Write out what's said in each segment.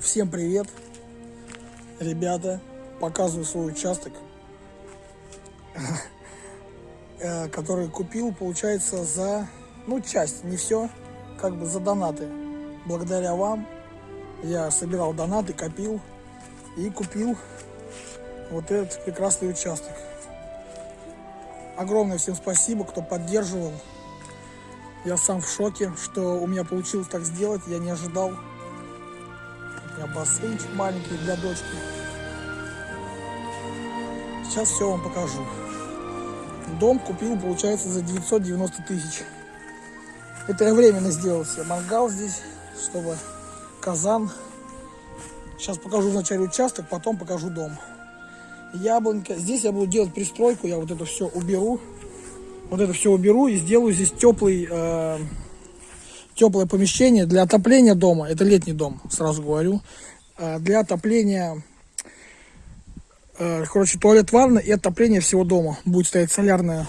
Всем привет, ребята. Показываю свой участок, э, который купил, получается, за, ну, часть, не все, как бы за донаты. Благодаря вам я собирал донаты, копил и купил вот этот прекрасный участок. Огромное всем спасибо, кто поддерживал. Я сам в шоке, что у меня получилось так сделать. Я не ожидал. Меня бассейнчик маленький для дочки. Сейчас все вам покажу. Дом купил, получается, за 990 тысяч. Это я временно сделал себе мангал здесь, чтобы казан. Сейчас покажу вначале участок, потом покажу дом. Яблонька. Здесь я буду делать пристройку. Я вот это все уберу. Вот это все уберу и сделаю здесь теплый, э, теплое помещение для отопления дома. Это летний дом, сразу говорю. Э, для отопления, э, короче, туалет, ванна и отопление всего дома. Будет стоять солярная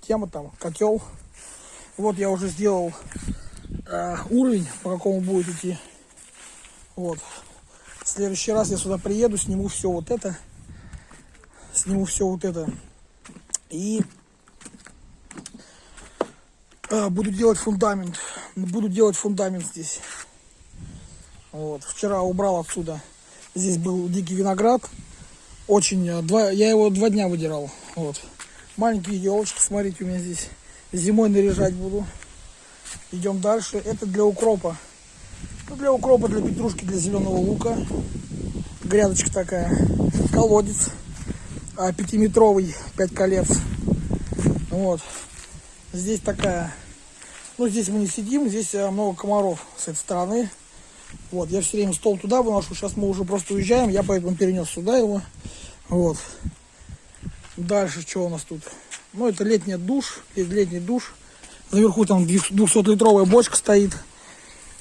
тема там, котел. Вот я уже сделал э, уровень, по какому будет идти. Вот. В следующий раз я сюда приеду, сниму все вот это. Сниму все вот это. И а, буду делать фундамент. Буду делать фундамент здесь. Вот. Вчера убрал отсюда. Здесь был дикий виноград. Очень, а, два, я его два дня выдирал. Вот. Маленькие елочки, смотрите, у меня здесь. Зимой наряжать буду. Идем дальше. Это для укропа. Ну, для укропа, для петрушки, для зеленого лука. Грядочка такая. Колодец. А, пятиметровый, пять колец. Вот. Здесь такая, ну здесь мы не сидим, здесь э, много комаров с этой стороны. Вот, я все время стол туда выношу, сейчас мы уже просто уезжаем, я поэтому перенес сюда его. Вот. Дальше что у нас тут? Ну это летний душ, летний душ. Наверху там 200-литровая бочка стоит.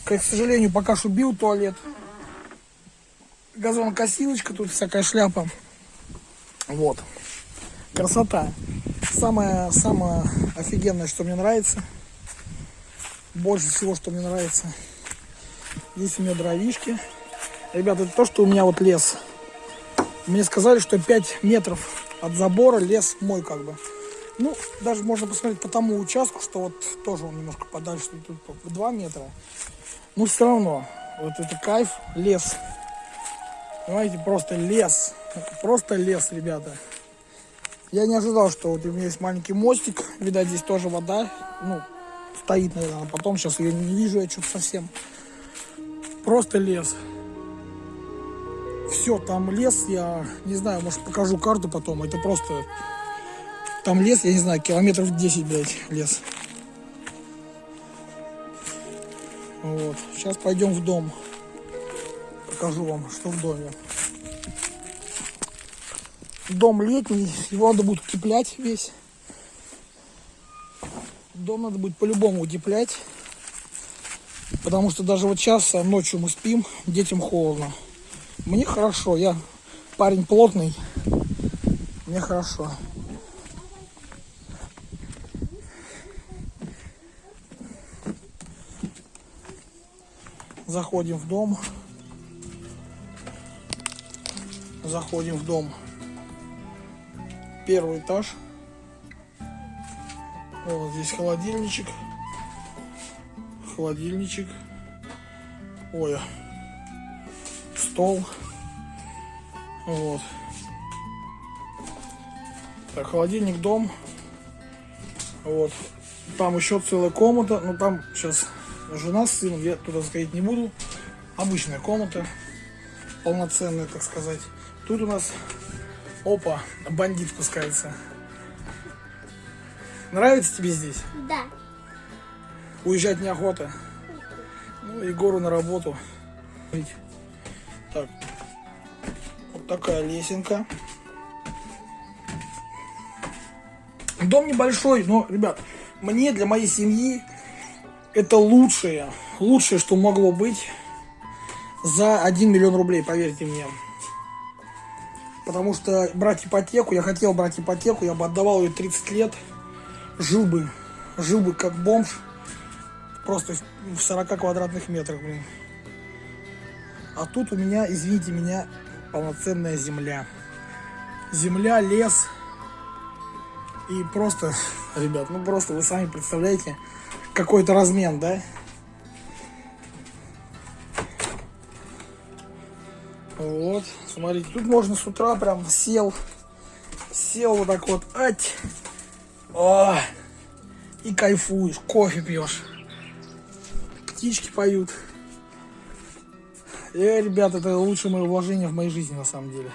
К сожалению, пока что бил туалет. Газонокосилочка, тут всякая шляпа. Вот. Красота. Самое, самое офигенное, что мне нравится. Больше всего, что мне нравится. Здесь у меня дровишки. Ребята, это то, что у меня вот лес. Мне сказали, что 5 метров от забора лес мой как бы. Ну, даже можно посмотреть по тому участку, что вот тоже он немножко подальше, тут 2 метра. Но все равно, вот это кайф, лес. Понимаете, просто лес. Просто лес, ребята. Я не ожидал, что вот у меня есть маленький мостик. Видать, здесь тоже вода. Ну, стоит, наверное. Потом сейчас ее не вижу, я что-то совсем. Просто лес. Все, там лес, я не знаю, может покажу карту потом. Это просто... Там лес, я не знаю, километров 10, блядь, лес. Вот. Сейчас пойдем в дом. Покажу вам, что в доме дом летний, его надо будет утеплять весь. Дом надо будет по-любому утеплять. Потому что даже вот сейчас ночью мы спим, детям холодно. Мне хорошо, я парень плотный, мне хорошо. Заходим в дом. Заходим в дом первый этаж. Вот здесь холодильничек. Холодильничек. Ой. Стол. Вот. Так, холодильник, дом. Вот. Там еще целая комната. Ну там сейчас жена с сыном. Я туда заходить не буду. Обычная комната. Полноценная, так сказать. Тут у нас Опа, бандит пускается. Нравится тебе здесь? Да. Уезжать неохота? Ну, Егору на работу. Так, вот такая лесенка. Дом небольшой, но, ребят, мне для моей семьи это лучшее, лучшее, что могло быть за 1 миллион рублей, поверьте мне. Потому что брать ипотеку, я хотел брать ипотеку, я бы отдавал ее 30 лет, жил бы, жил бы как бомж, просто в 40 квадратных метрах, блин. А тут у меня, извините меня, полноценная земля. Земля, лес. И просто, ребят, ну просто вы сами представляете, какой-то размен, да? Вот, смотрите, тут можно с утра прям сел, сел вот так вот, ать, о, и кайфуешь, кофе пьешь, птички поют. Э, ребят, это лучшее мое вложение в моей жизни на самом деле.